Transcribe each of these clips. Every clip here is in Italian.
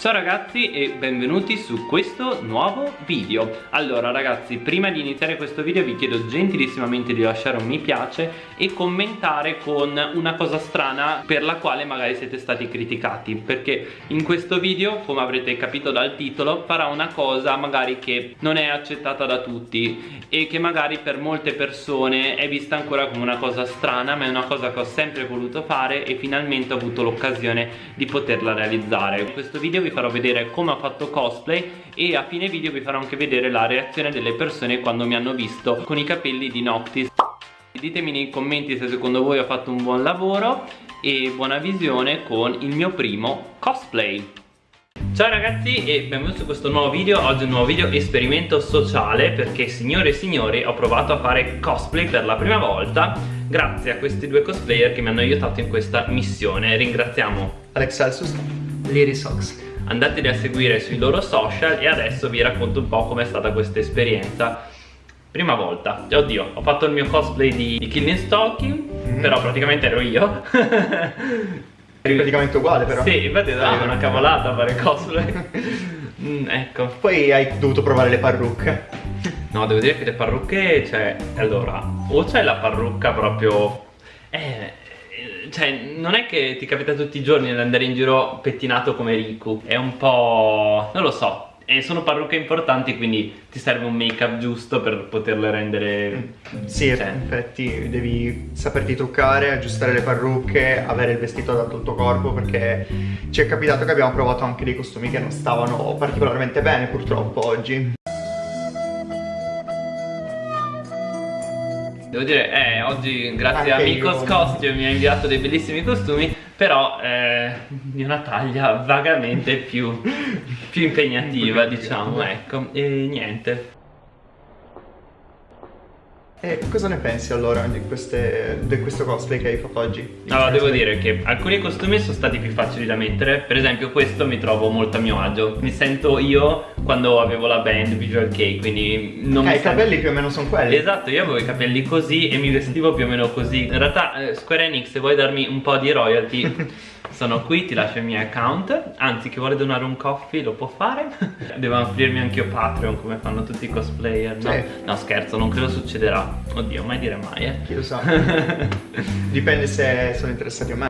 Ciao ragazzi e benvenuti su questo nuovo video. Allora ragazzi prima di iniziare questo video vi chiedo gentilissimamente di lasciare un mi piace E commentare con una cosa strana per la quale magari siete stati criticati Perché in questo video come avrete capito dal titolo farà una cosa magari che non è accettata da tutti E che magari per molte persone è vista ancora come una cosa strana Ma è una cosa che ho sempre voluto fare e finalmente ho avuto l'occasione di poterla realizzare. In questo video vi vi farò vedere come ho fatto cosplay e a fine video vi farò anche vedere la reazione delle persone quando mi hanno visto con i capelli di Noctis. Ditemi nei commenti se secondo voi ho fatto un buon lavoro e buona visione con il mio primo cosplay. Ciao ragazzi e benvenuti su questo nuovo video. Oggi un nuovo video esperimento sociale Perché signore e signori ho provato a fare cosplay per la prima volta Grazie a questi due cosplayer che mi hanno aiutato in questa missione. Ringraziamo Alex Celsus Lirisox andateli a seguire sui loro social e adesso vi racconto un po' com'è stata questa esperienza. Prima volta, oddio, ho fatto il mio cosplay di, di Killing Stalking, mm però praticamente ero io. Eri praticamente uguale però. Sì, infatti è ah, una cavolata fare cosplay. Mm, Ecco. Poi hai dovuto provare le parrucche. No, devo dire che le parrucche, cioè, allora, o c'è la parrucca proprio... Eh, cioè, non è che ti capita tutti i giorni di andare in giro pettinato come Riku È un po'... non lo so e sono parrucche importanti quindi ti serve un make up giusto per poterle rendere sì cioè. infatti devi saperti truccare aggiustare le parrucche avere il vestito adatto al tuo corpo perché ci è capitato che abbiamo provato anche dei costumi che non stavano particolarmente bene purtroppo oggi Devo dire, eh, oggi grazie Anche a Mikos Costume mi ha inviato dei bellissimi costumi Però eh, di una taglia vagamente più, più impegnativa diciamo, ecco. E niente e cosa ne pensi allora di, queste, di, questo cosplay che hai fatto oggi? Allora devo dire che alcuni costumi sono stati più facili da mettere. Per esempio questo mi trovo molto a mio agio. Mi sento io quando avevo la band Visual K Quindi non eh, mi i capelli più o meno sono quelli. Esatto io avevo i capelli così e mi vestivo più o meno così. In realtà eh, Square Enix se vuoi darmi un po' di royalty Sono qui, ti lascio il mio account. Anzi, chi vuole donare un coffee lo può fare. Devo aprirmi anche io Patreon come fanno tutti i cosplayer, no? Sì. No, scherzo, non credo succederà. Oddio, mai dire mai, eh. Chi lo sa. Dipende se sono interessati o meno.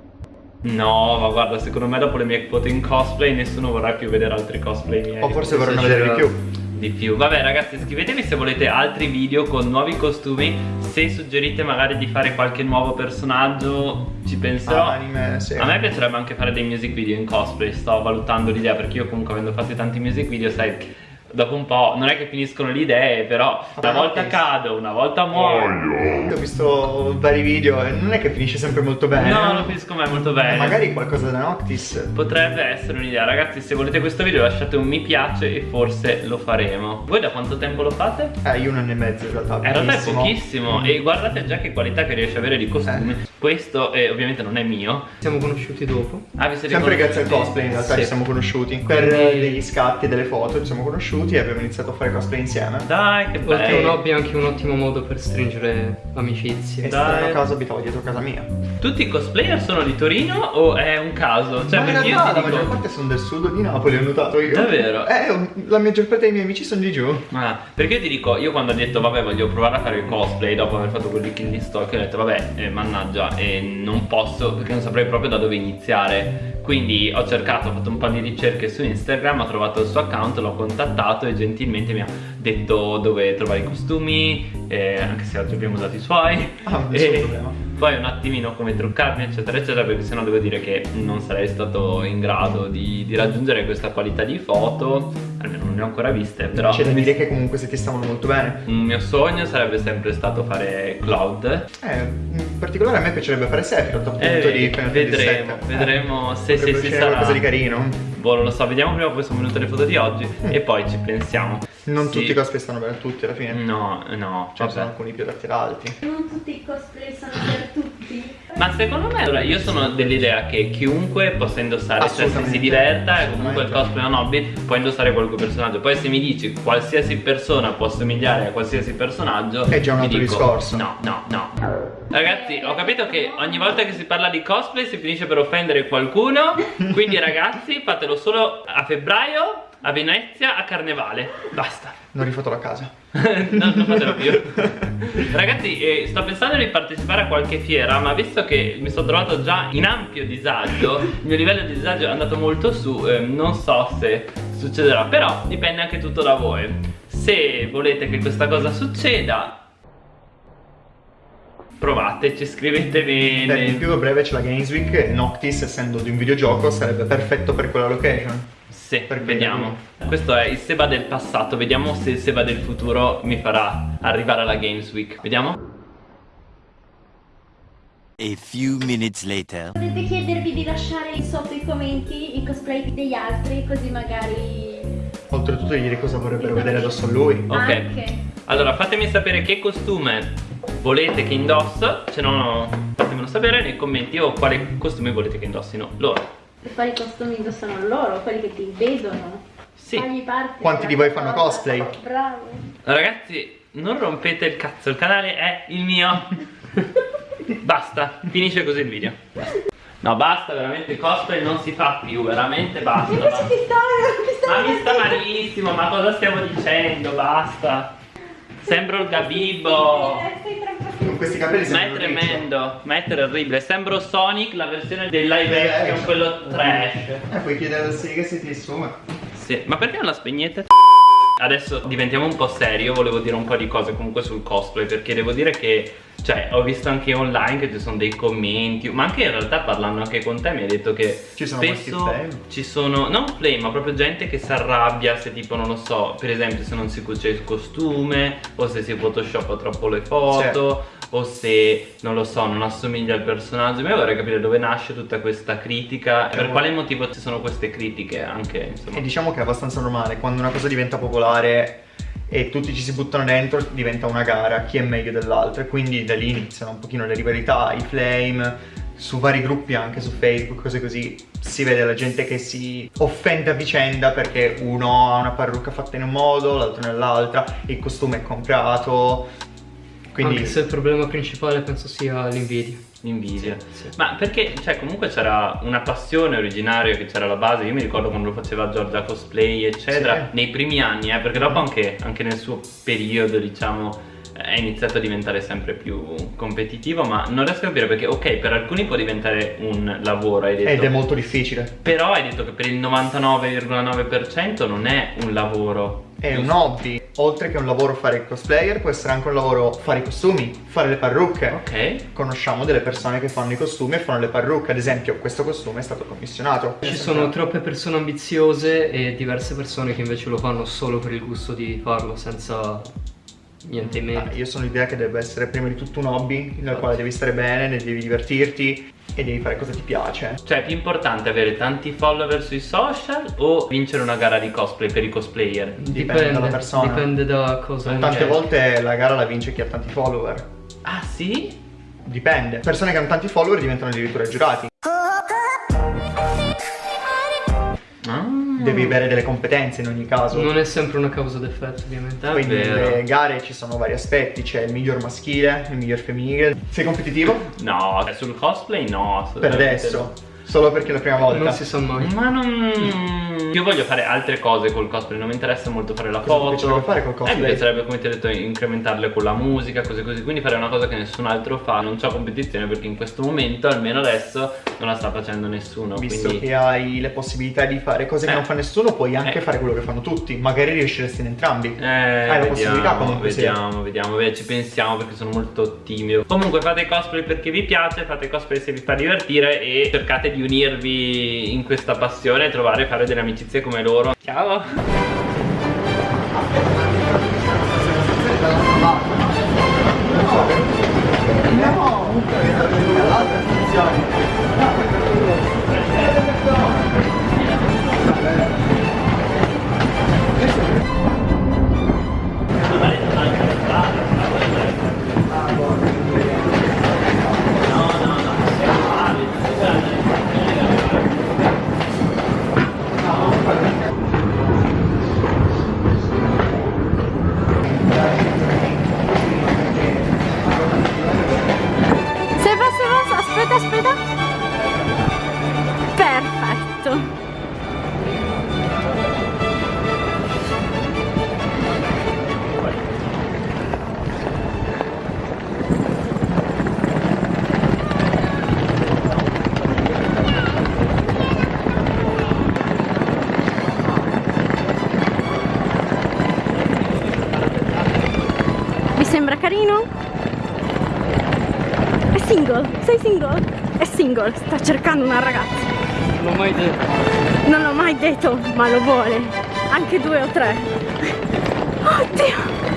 No, ma guarda, secondo me dopo le mie quote in cosplay nessuno vorrà più vedere altri cosplay miei. O forse vorranno vedere di più di più. Vabbè ragazzi scrivetemi se volete altri video con nuovi costumi. Se suggerite magari di fare qualche nuovo personaggio Ci penserò. Ah, anime, sì. A me piacerebbe anche fare dei music video in cosplay Sto valutando l'idea perché io comunque avendo fatto tanti music video sai dopo un po' non è che finiscono le idee però una volta cado una volta muoio. Ho visto vari video e non è che finisce sempre molto bene. No non finisco mai molto bene. Magari qualcosa da Noctis. Potrebbe essere un'idea. Ragazzi se volete questo video lasciate un mi piace e forse lo faremo. Voi da quanto tempo lo fate? eh io un anno e mezzo in realtà in realtà è pochissimo. mm. e guardate già che qualità che riesce ad avere di costumi. Eh. Questo eh, ovviamente non è mio siamo conosciuti dopo ah vi siete sempre grazie al cosplay in realtà sì. ci siamo conosciuti per Quindi... degli scatti delle foto ci siamo conosciuti e abbiamo iniziato a fare cosplay insieme. Dai, che bello. Oltre un hobby è anche un ottimo modo per stringere amicizie. E Dai. a caso abitavo dietro casa mia. Tutti i cosplayer sono di Torino o è un caso? Cioè, Ma in realtà la dico... maggior parte sono del sud di Napoli, ho notato io. Davvero? Eh, la maggior parte dei miei amici sono di giù. Ah, perché io ti dico, io quando ho detto vabbè voglio provare a fare il cosplay dopo aver fatto quelli Killing Stalk, ho detto vabbè, eh, mannaggia, eh, non posso perché non saprei proprio da dove iniziare. Quindi ho cercato, ho fatto un po' di ricerche su Instagram, ho trovato il suo account, l'ho contattato e gentilmente mi ha detto dove trovare i costumi, eh, anche se oggi abbiamo usato i suoi. Ah, nessun problema poi un attimino come truccarmi eccetera eccetera perché sennò devo dire che non sarei stato in grado di, di raggiungere questa qualità di foto almeno non ne ho ancora viste però c'è da dire che comunque se ti stavano molto bene. Un mio sogno sarebbe sempre stato fare Cloud. Eh in particolare a me piacerebbe fare Sephiroth appunto eh, di Final vedremo vedremo eh, se, se si sarà. qualcosa di carino. Boh non lo so vediamo prima poi sono venute le foto di oggi mm. e poi ci pensiamo. Non sì. tutti i cosplay stanno bene a tutti alla fine. No no ne sono alcuni più adatti ad altri. Non tutti i cosplay sono per tutti complimenti. Ma secondo me, allora, io sono dell'idea che chiunque possa indossare, cioè se si diverta e comunque il cosplay è un hobby, può indossare qualunque personaggio. Poi se mi dici qualsiasi persona può somigliare a qualsiasi personaggio, È già un altro dico, discorso. No, no, no. Ragazzi, ho capito che ogni volta che si parla di cosplay si finisce per offendere qualcuno. Quindi ragazzi, fatelo solo a febbraio, a Venezia, a Carnevale. Basta. Non rifoto la casa. no, non fatelo più. Ragazzi, eh, sto pensando di partecipare a qualche fiera, ma visto che mi sono trovato già in ampio disagio, il mio livello di disagio è andato molto su, eh, non so se succederà, però dipende anche tutto da voi. Se volete che questa cosa succeda, provateci, scrivete Per di bene. più a breve c'è la Games Week e Noctis, essendo di un videogioco, sarebbe perfetto per quella location. Sì, Per vediamo. Questo è il Seba del passato, vediamo se il Seba del futuro mi farà arrivare alla Games Week. Vediamo? A few minutes later. Potete chiedervi di lasciare sotto i commenti i cosplay degli altri, così magari... Oltretutto di dire cosa vorrebbero vedere addosso a lui. Ok. Anche. Allora fatemi sapere che costume volete che indosso Se no fatemelo sapere nei commenti O quale costume volete che indossino loro E quali costumi indossano loro, quelli che ti vedono. Sì Quanti di voi fanno cosa. cosplay? Bravo. Ragazzi non rompete il cazzo Il canale è il mio Basta Finisce così il video No basta veramente il cosplay non si fa più Veramente basta Invece basta. ti sta, ti sta Ma mi sta malissimo Ma cosa stiamo dicendo Basta Sembro il Gabibbo Con questi capelli Ma è tremendo, ma è terribile. Sembro Sonic, la versione del live Eh, action, eh. quello trash. Eh, puoi chiedere al Sega se ti assume. Sì, ma perché non la spegnete? Adesso diventiamo un po' serio, volevo dire un po' di cose comunque sul cosplay Perché devo dire che, cioè, ho visto anche online che ci sono dei commenti Ma anche in realtà parlando anche con te mi hai detto che Ci sono spesso flame. ci sono, non flame, ma proprio gente che si arrabbia se tipo, non lo so Per esempio se non si cuce il costume o se si photoshoppa troppo le foto o se non lo so, non assomiglia al personaggio. Ma io vorrei capire dove nasce tutta questa critica per quale motivo ci sono queste critiche anche, insomma. E diciamo che è abbastanza normale, quando una cosa diventa popolare e tutti ci si buttano dentro, diventa una gara, chi è meglio dell'altro. E quindi da lì iniziano un pochino le rivalità, i flame, su vari gruppi anche su Facebook, cose così. Si vede la gente che si offende a vicenda perché uno ha una parrucca fatta in un modo, l'altro nell'altra, il costume è comprato. Quindi Anche se il problema principale penso sia l'invidia. L'invidia. Sì. Ma perché, cioè, comunque c'era una passione originaria che c'era alla base. Io mi ricordo quando lo faceva Giorgia Cosplay, eccetera, Sì. nei primi anni, eh, perché dopo anche, anche nel suo periodo, diciamo, è iniziato a diventare sempre più competitivo. Ma non riesco a capire perché, ok, per alcuni può diventare un lavoro, hai detto. ed è molto difficile. Però hai detto che per il 99,9% non è un lavoro. È un hobby, oltre che un lavoro fare il cosplayer, può essere anche un lavoro fare i costumi, fare le parrucche. Ok. Conosciamo delle persone che fanno i costumi e fanno le parrucche, ad esempio questo costume è stato commissionato. Ci sono troppe persone ambiziose e diverse persone che invece lo fanno solo per il gusto di farlo, senza niente in Ah, mente. io sono l'idea che deve essere prima di tutto un hobby nel quale devi stare bene, ne devi divertirti e devi fare cosa ti piace. Cioè è più importante avere tanti follower sui social o vincere una gara di cosplay per i cosplayer? Dipende dalla persona. Dipende da cosa. Tante volte la gara la vince chi ha tanti follower. Ah sì? Dipende. Persone che hanno tanti follower diventano addirittura giurati. Devi avere delle competenze in ogni caso. Non è sempre una causa d'effetto, ovviamente. Quindi Davvero? nelle gare ci sono vari aspetti, c'è il miglior maschile, il miglior femminile. Sei competitivo? No, sul cosplay no. Per adesso. Solo perché è la prima volta. Non si sa mai. Ma non... Io voglio fare altre cose col cosplay, non mi interessa molto fare la Cosa ti foto. piacerebbe fare col Eh, cosplay? mi piacerebbe, come ti ho detto, incrementarle con la musica, cose così. Quindi fare una cosa che nessun altro fa. Non c'ho competizione perché in questo momento, almeno adesso, non la sta facendo nessuno. Visto quindi... che hai le possibilità di fare cose che Eh. non fa nessuno, puoi anche Eh. fare quello che fanno tutti. Magari riusciresti in entrambi. Eh, Hai la possibilità vediamo, comunque, sì. vediamo, vediamo, Beh, ci pensiamo perché sono molto timido. Comunque fate cosplay perché vi piace, fate cosplay se vi fa divertire e cercate di unirvi in questa passione e trovare e fare delle amicizie come loro. Ciao! No, single? Sei single? È single, sta cercando una ragazza. Non l'ho mai detto. Non l'ho mai detto, ma lo vuole. Anche due o tre. Oddio.